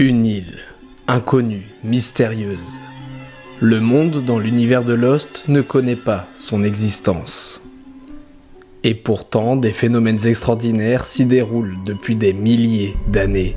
Une île, inconnue, mystérieuse. Le monde dans l'univers de Lost ne connaît pas son existence. Et pourtant, des phénomènes extraordinaires s'y déroulent depuis des milliers d'années.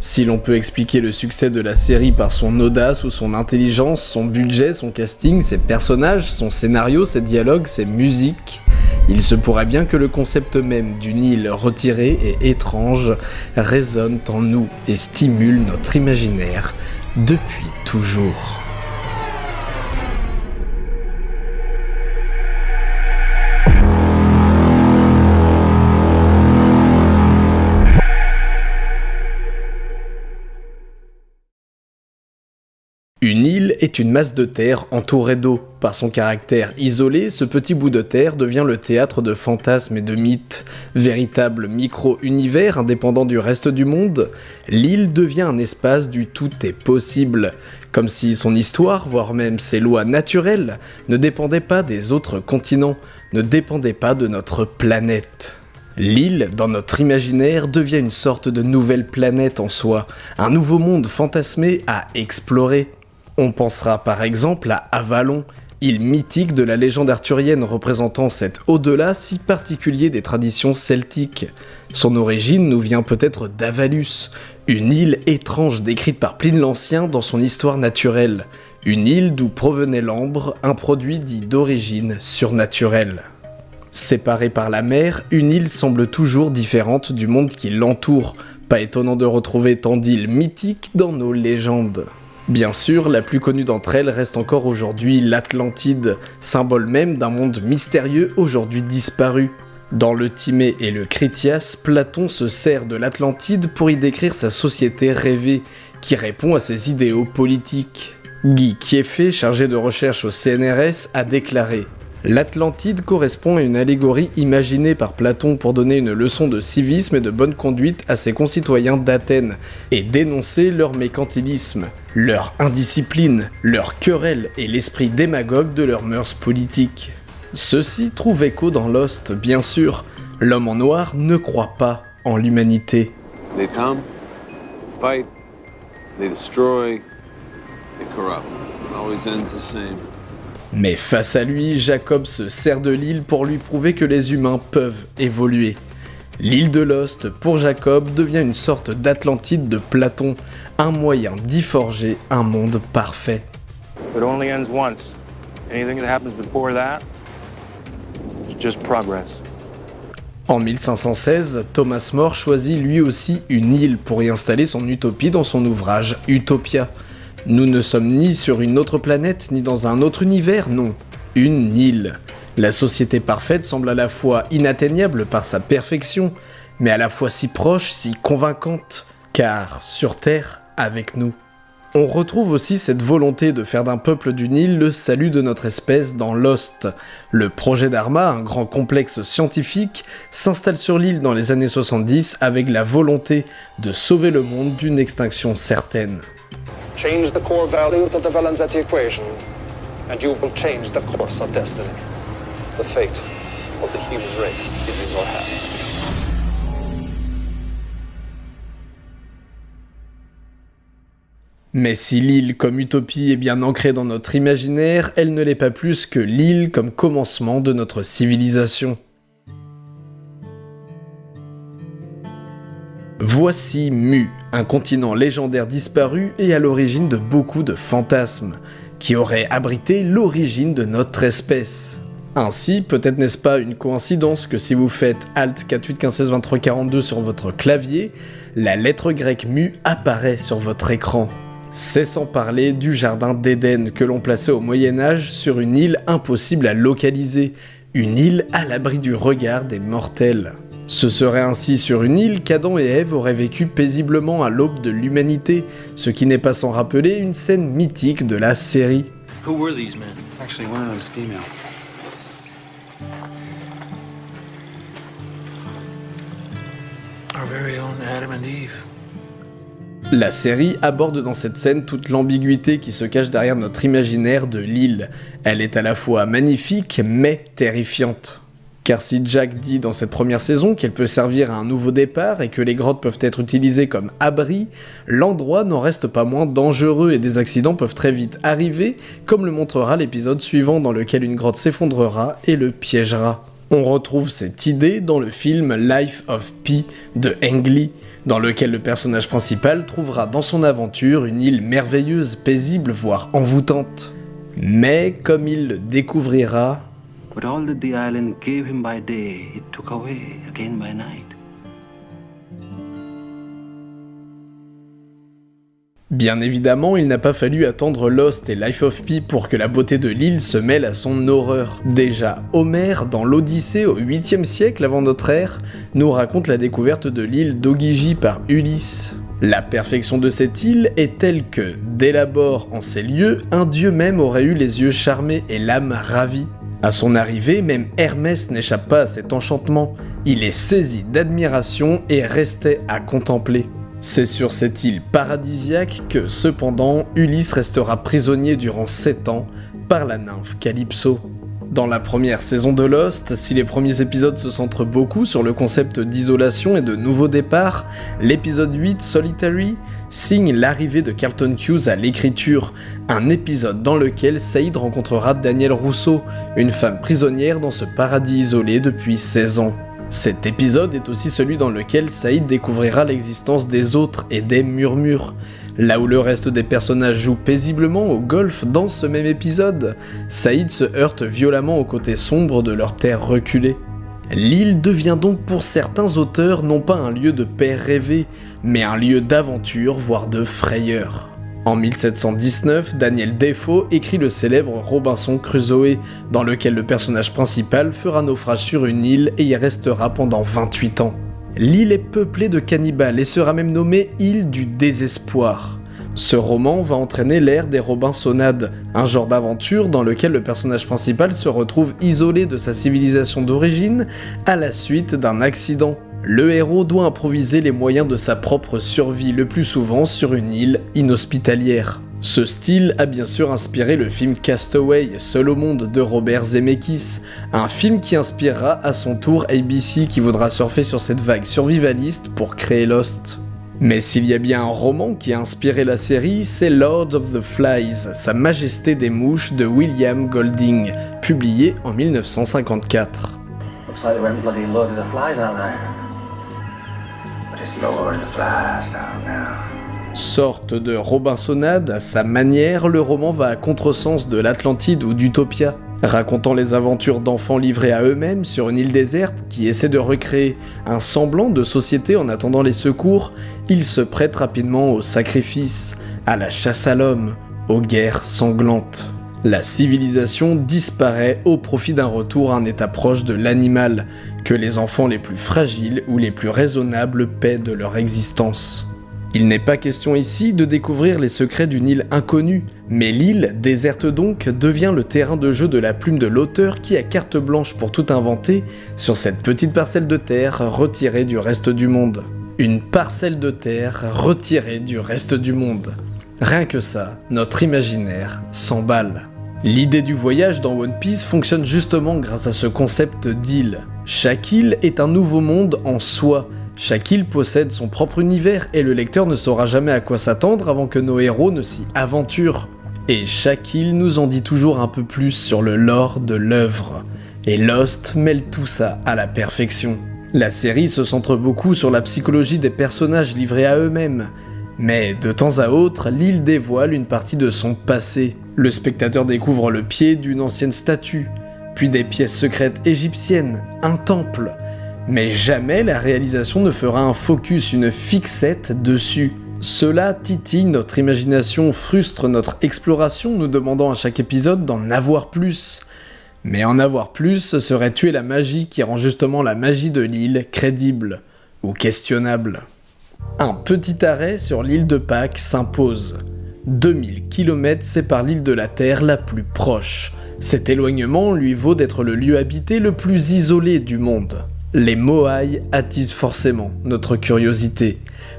Si l'on peut expliquer le succès de la série par son audace ou son intelligence, son budget, son casting, ses personnages, son scénario, ses dialogues, ses musiques, il se pourrait bien que le concept même d'une île retirée et étrange résonne en nous et stimule notre imaginaire depuis toujours. Est une masse de terre entourée d'eau. Par son caractère isolé, ce petit bout de terre devient le théâtre de fantasmes et de mythes. Véritable micro-univers indépendant du reste du monde, l'île devient un espace du tout est possible. Comme si son histoire, voire même ses lois naturelles, ne dépendaient pas des autres continents, ne dépendaient pas de notre planète. L'île, dans notre imaginaire, devient une sorte de nouvelle planète en soi, un nouveau monde fantasmé à explorer. On pensera par exemple à Avalon, île mythique de la légende arthurienne représentant cet au-delà si particulier des traditions celtiques. Son origine nous vient peut-être d'Avalus, une île étrange décrite par Pline l'Ancien dans son histoire naturelle, une île d'où provenait l'ambre, un produit dit d'origine surnaturelle. Séparée par la mer, une île semble toujours différente du monde qui l'entoure, pas étonnant de retrouver tant d'îles mythiques dans nos légendes. Bien sûr, la plus connue d'entre elles reste encore aujourd'hui l'Atlantide, symbole même d'un monde mystérieux aujourd'hui disparu. Dans le Timée et le Critias, Platon se sert de l'Atlantide pour y décrire sa société rêvée, qui répond à ses idéaux politiques. Guy Kieffé, chargé de recherche au CNRS, a déclaré L'Atlantide correspond à une allégorie imaginée par Platon pour donner une leçon de civisme et de bonne conduite à ses concitoyens d'Athènes, et dénoncer leur mécantilisme, leur indiscipline, leur querelle et l'esprit démagogue de leurs mœurs politiques. Ceci trouve écho dans Lost, bien sûr. L'homme en noir ne croit pas en l'humanité. Mais face à lui, Jacob se sert de l'île pour lui prouver que les humains peuvent évoluer. L'île de Lost, pour Jacob, devient une sorte d'Atlantide de Platon, un moyen d'y forger un monde parfait. It only ends once. Anything that happens before that is just progress. En 1516, Thomas More choisit lui aussi une île pour y installer son utopie dans son ouvrage Utopia. Nous ne sommes ni sur une autre planète, ni dans un autre univers, non. Une île. La société parfaite semble à la fois inatteignable par sa perfection, mais à la fois si proche, si convaincante, car sur Terre, avec nous. On retrouve aussi cette volonté de faire d'un peuple d'une île le salut de notre espèce dans Lost. Le projet d'Arma, un grand complexe scientifique, s'installe sur l'île dans les années 70 avec la volonté de sauver le monde d'une extinction certaine. Change the core value to the Valenzetti equation, and you will change the course of destiny. The fate of the human race is in your hands. Mais si l'île comme utopie est bien ancrée dans notre imaginaire, elle ne l'est pas plus que l'île comme commencement de notre civilisation. Voici Mu, un continent légendaire disparu et à l'origine de beaucoup de fantasmes, qui aurait abrité l'origine de notre espèce. Ainsi, peut-être n'est-ce pas une coïncidence que si vous faites Alt 48 15 16 23 42 sur votre clavier, la lettre grecque Mu apparaît sur votre écran. C'est sans parler du jardin d'Éden que l'on plaçait au Moyen Âge sur une île impossible à localiser, une île à l'abri du regard des mortels. Ce serait ainsi sur une île qu'Adam et Ève auraient vécu paisiblement à l'aube de l'humanité, ce qui n'est pas sans rappeler une scène mythique de la série. Who were these men? Actually, one of them's female. Our very own Adam and Eve. La série aborde dans cette scène toute l'ambiguïté qui se cache derrière notre imaginaire de l'île. Elle est à la fois magnifique mais terrifiante. Car si Jack dit dans cette première saison qu'elle peut servir à un nouveau départ et que les grottes peuvent être utilisées comme abri, l'endroit n'en reste pas moins dangereux et des accidents peuvent très vite arriver, comme le montrera l'épisode suivant dans lequel une grotte s'effondrera et le piégera. On retrouve cette idée dans le film Life of Pi de Ang Lee, dans lequel le personnage principal trouvera dans son aventure une île merveilleuse, paisible, voire envoûtante. Mais comme il le découvrira, Bien évidemment, il n'a pas fallu attendre Lost et Life of Pi pour que la beauté de l'île se mêle à son horreur. Déjà, Homère, dans l'Odyssée au 8e siècle avant notre ère, nous raconte la découverte de l'île d'Ogigi par Ulysse. La perfection de cette île est telle que, dès l'abord en ces lieux, un dieu même aurait eu les yeux charmés et l'âme ravie. À son arrivée, même Hermès n'échappe pas à cet enchantement. Il est saisi d'admiration et restait à contempler. C'est sur cette île paradisiaque que, cependant, Ulysse restera prisonnier durant 7 ans par la nymphe Calypso. Dans la première saison de Lost, si les premiers épisodes se centrent beaucoup sur le concept d'isolation et de nouveau départ, l'épisode 8, Solitary, signe l'arrivée de Carlton Hughes à l'écriture, un épisode dans lequel Saïd rencontrera Danielle Rousseau, une femme prisonnière dans ce paradis isolé depuis 16 ans. Cet épisode est aussi celui dans lequel Saïd découvrira l'existence des autres et des murmures. Là où le reste des personnages jouent paisiblement au golf dans ce même épisode, Saïd se heurte violemment au côté sombre de leur terre reculée. L'île devient donc pour certains auteurs non pas un lieu de paix rêvé, mais un lieu d'aventure, voire de frayeur. En 1719, Daniel Defoe écrit le célèbre Robinson Crusoe, dans lequel le personnage principal fera naufrage sur une île et y restera pendant 28 ans. L'île est peuplée de cannibales et sera même nommée île du désespoir. Ce roman va entraîner l'ère des Robinsonades, un genre d'aventure dans lequel le personnage principal se retrouve isolé de sa civilisation d'origine à la suite d'un accident. Le héros doit improviser les moyens de sa propre survie, le plus souvent sur une île inhospitalière. Ce style a bien sûr inspiré le film Castaway, Seul au monde de Robert Zemeckis, un film qui inspirera à son tour ABC qui voudra surfer sur cette vague survivaliste pour créer Lost. Mais s'il y a bien un roman qui a inspiré la série, c'est Lord of the Flies, Sa Majesté des Mouches de William Golding, publié en 1954. Looks like they went bloody loaded the flies out there? But it's Lord of the Flies down now. Sorte de Robinsonade, à sa manière, le roman va à contresens de l'Atlantide ou d'Utopia, racontant les aventures d'enfants livrés à eux-mêmes sur une île déserte qui essaie de recréer un semblant de société en attendant les secours, il se prête rapidement au sacrifice, à la chasse à l'homme, aux guerres sanglantes. La civilisation disparaît au profit d'un retour à un état proche de l'animal, que les enfants les plus fragiles ou les plus raisonnables paient de leur existence. Il n'est pas question ici de découvrir les secrets d'une île inconnue, mais l'île, déserte donc, devient le terrain de jeu de la plume de l'auteur qui a carte blanche pour tout inventer sur cette petite parcelle de terre retirée du reste du monde. Une parcelle de terre retirée du reste du monde. Rien que ça, notre imaginaire s'emballe. L'idée du voyage dans One Piece fonctionne justement grâce à ce concept d'île. Chaque île est un nouveau monde en soi, chaque île possède son propre univers et le lecteur ne saura jamais à quoi s'attendre avant que nos héros ne s'y aventurent. Et chaque île nous en dit toujours un peu plus sur le lore de l'œuvre. Et Lost mêle tout ça à la perfection. La série se centre beaucoup sur la psychologie des personnages livrés à eux-mêmes. Mais de temps à autre, l'île dévoile une partie de son passé. Le spectateur découvre le pied d'une ancienne statue, puis des pièces secrètes égyptiennes, un temple, mais jamais la réalisation ne fera un focus, une fixette dessus. Cela titille notre imagination, frustre notre exploration, nous demandant à chaque épisode d'en avoir plus. Mais en avoir plus, ce serait tuer la magie qui rend justement la magie de l'île crédible ou questionnable. Un petit arrêt sur l'île de Pâques s'impose. 2000 km séparent l'île de la Terre la plus proche. Cet éloignement lui vaut d'être le lieu habité le plus isolé du monde. Les Moai attisent forcément notre curiosité.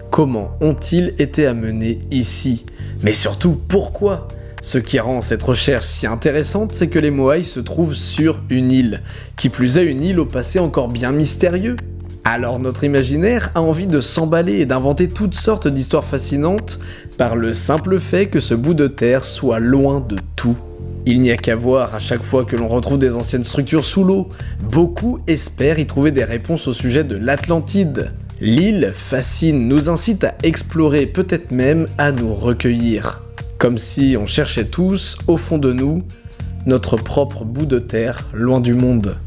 Comment ont-ils été amenés ici? Mais surtout, pourquoi? Ce qui rend cette recherche si intéressante, c'est que les Moai se trouvent sur une île, qui plus est une île au passé encore bien mystérieux. Alors notre imaginaire a envie de s'emballer et d'inventer toutes sortes d'histoires fascinantes par le simple fait que ce bout de terre soit loin de tout. Il n'y a qu'à voir à chaque fois que l'on retrouve des anciennes structures sous l'eau. Beaucoup espèrent y trouver des réponses au sujet de l'Atlantide. L'île fascine, nous incite à explorer, peut-être même à nous recueillir. Comme si on cherchait tous, au fond de nous, notre propre bout de terre, loin du monde.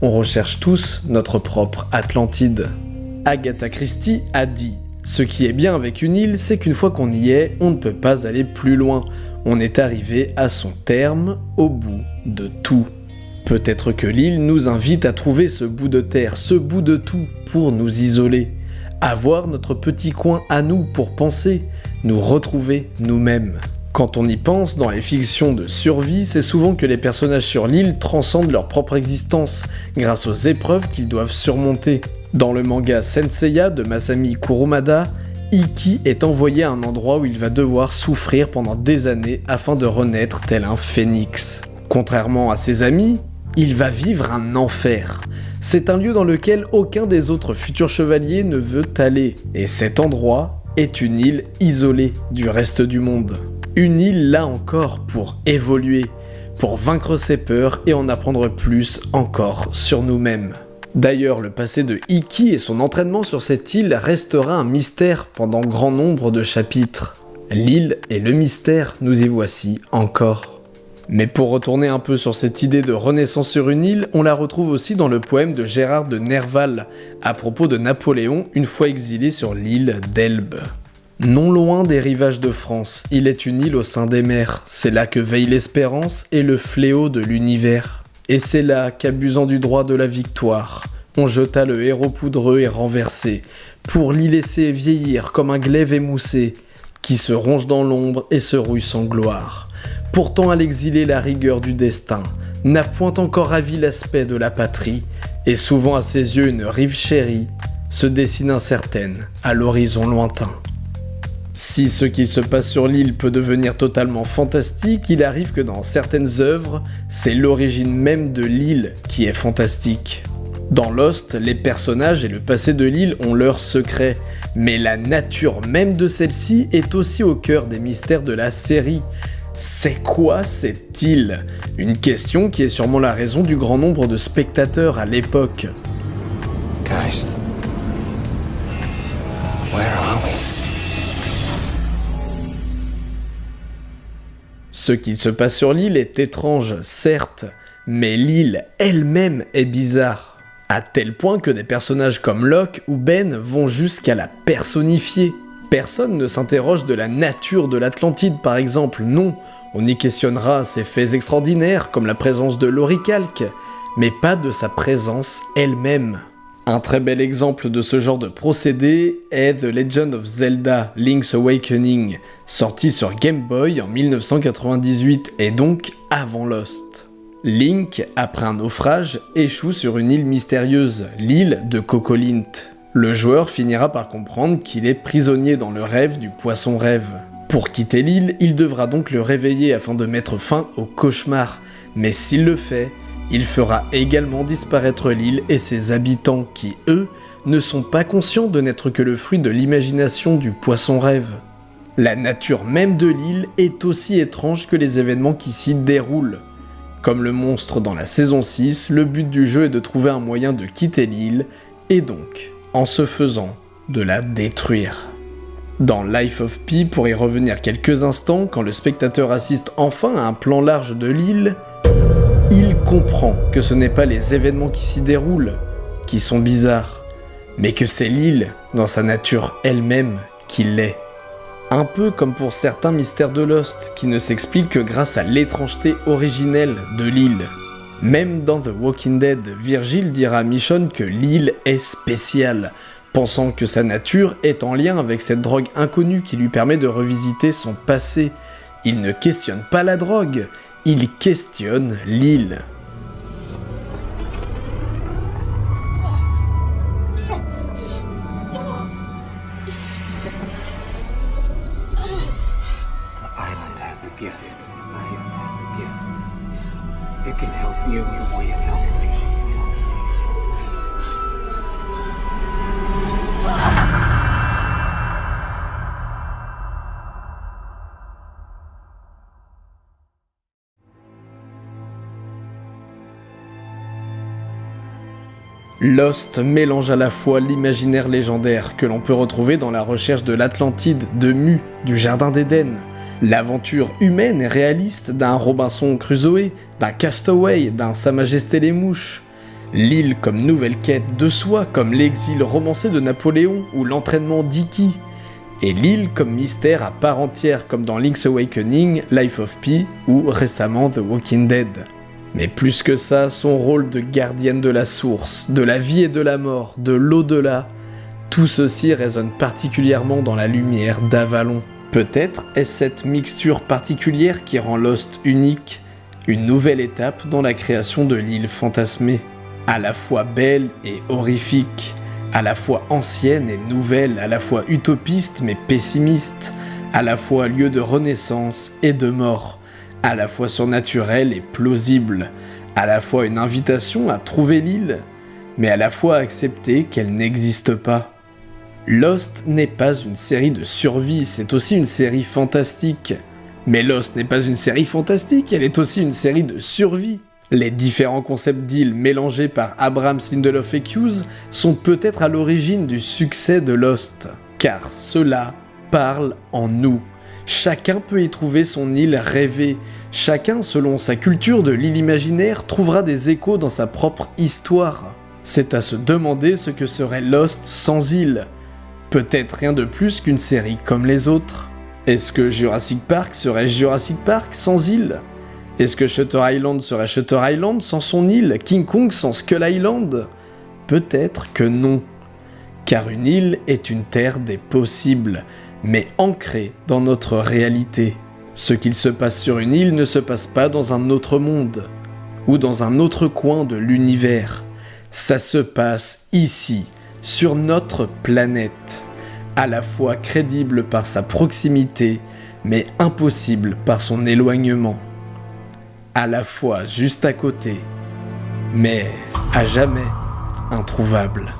On recherche tous notre propre Atlantide. Agatha Christie a dit Ce qui est bien avec une île, c'est qu'une fois qu'on y est, on ne peut pas aller plus loin. On est arrivé à son terme, au bout de tout. Peut-être que l'île nous invite à trouver ce bout de terre, ce bout de tout, pour nous isoler. Avoir notre petit coin à nous pour penser, nous retrouver nous-mêmes. Quand on y pense, dans les fictions de survie, c'est souvent que les personnages sur l'île transcendent leur propre existence, grâce aux épreuves qu'ils doivent surmonter. Dans le manga Senseiya de Masami Kurumada, Iki est envoyé à un endroit où il va devoir souffrir pendant des années afin de renaître tel un phénix. Contrairement à ses amis, il va vivre un enfer. C'est un lieu dans lequel aucun des autres futurs chevaliers ne veut aller, et cet endroit est une île isolée du reste du monde. Une île là encore pour évoluer, pour vaincre ses peurs et en apprendre plus encore sur nous-mêmes. D'ailleurs, le passé de Iki et son entraînement sur cette île restera un mystère pendant grand nombre de chapitres. L'île et le mystère, nous y voici encore. Mais pour retourner un peu sur cette idée de renaissance sur une île, on la retrouve aussi dans le poème de Gérard de Nerval, à propos de Napoléon une fois exilé sur l'île d'Elbe. Non loin des rivages de France, il est une île au sein des mers, c'est là que veille l'espérance et le fléau de l'univers. Et c'est là qu'abusant du droit de la victoire, on jeta le héros poudreux et renversé, pour l'y laisser vieillir comme un glaive émoussé, qui se ronge dans l'ombre et se rouille sans gloire. Pourtant à l'exilé la rigueur du destin n'a point encore ravi l'aspect de la patrie, et souvent à ses yeux une rive chérie se dessine incertaine à l'horizon lointain. Si ce qui se passe sur l'île peut devenir totalement fantastique, il arrive que dans certaines œuvres, c'est l'origine même de l'île qui est fantastique. Dans Lost, les personnages et le passé de l'île ont leurs secrets, mais la nature même de celle-ci est aussi au cœur des mystères de la série. C'est quoi cette île? Une question qui est sûrement la raison du grand nombre de spectateurs à l'époque. Ce qui se passe sur l'île est étrange, certes, mais l'île elle-même est bizarre. À tel point que des personnages comme Locke ou Ben vont jusqu'à la personnifier. Personne ne s'interroge de la nature de l'Atlantide par exemple, non. On y questionnera ses faits extraordinaires comme la présence de l'oricalque, mais pas de sa présence elle-même. Un très bel exemple de ce genre de procédé est The Legend of Zelda Link's Awakening, sorti sur Game Boy en 1998 et donc avant Lost. Link, après un naufrage, échoue sur une île mystérieuse, l'île de Cocolint. Le joueur finira par comprendre qu'il est prisonnier dans le rêve du poisson rêve. Pour quitter l'île, il devra donc le réveiller afin de mettre fin au cauchemar, mais s'il le fait, il fera également disparaître l'île et ses habitants qui, eux, ne sont pas conscients de n'être que le fruit de l'imagination du poisson rêve. La nature même de l'île est aussi étrange que les événements qui s'y déroulent. Comme le monstre dans la saison 6, le but du jeu est de trouver un moyen de quitter l'île, et donc, en se faisant, de la détruire. Dans Life of Pi, pour y revenir quelques instants, quand le spectateur assiste enfin à un plan large de l'île, il comprend que ce n'est pas les événements qui s'y déroulent qui sont bizarres, mais que c'est l'île, dans sa nature elle-même, qui l'est. Un peu comme pour certains mystères de Lost, qui ne s'expliquent que grâce à l'étrangeté originelle de l'île. Même dans The Walking Dead, Virgil dira à Michonne que l'île est spéciale, pensant que sa nature est en lien avec cette drogue inconnue qui lui permet de revisiter son passé. Il ne questionne pas la drogue, il questionne l'île. Lost mélange à la fois l'imaginaire légendaire que l'on peut retrouver dans la recherche de l'Atlantide, de Mu, du Jardin d'Éden, l'aventure humaine et réaliste d'un Robinson Crusoe, d'un Castaway, d'un Sa Majesté les Mouches, l'île comme nouvelle quête de soi comme l'exil romancé de Napoléon ou l'entraînement d'Iki, et l'île comme mystère à part entière comme dans Link's Awakening, Life of Pi ou récemment The Walking Dead. Mais plus que ça, son rôle de gardienne de la source, de la vie et de la mort, de l'au-delà, tout ceci résonne particulièrement dans la lumière d'Avalon. Peut-être est-ce cette mixture particulière qui rend Lost unique, une nouvelle étape dans la création de l'île fantasmée, à la fois belle et horrifique, à la fois ancienne et nouvelle, à la fois utopiste mais pessimiste, à la fois lieu de renaissance et de mort à la fois surnaturelle et plausible, à la fois une invitation à trouver l'île, mais à la fois accepter qu'elle n'existe pas. Lost n'est pas une série de survie, c'est aussi une série fantastique. Mais Lost n'est pas une série fantastique, elle est aussi une série de survie. Les différents concepts d'île mélangés par Abrams, Lindelof et Hughes sont peut-être à l'origine du succès de Lost, car cela parle en nous. Chacun peut y trouver son île rêvée. Chacun, selon sa culture de l'île imaginaire, trouvera des échos dans sa propre histoire. C'est à se demander ce que serait Lost sans île. Peut-être rien de plus qu'une série comme les autres. Est-ce que Jurassic Park serait Jurassic Park sans île? Est-ce que Shutter Island serait Shutter Island sans son île? King Kong sans Skull Island? Peut-être que non. Car une île est une terre des possibles, mais ancré dans notre réalité. Ce qu'il se passe sur une île ne se passe pas dans un autre monde, ou dans un autre coin de l'univers. Ça se passe ici, sur notre planète, à la fois crédible par sa proximité, mais impossible par son éloignement. À la fois juste à côté, mais à jamais introuvable.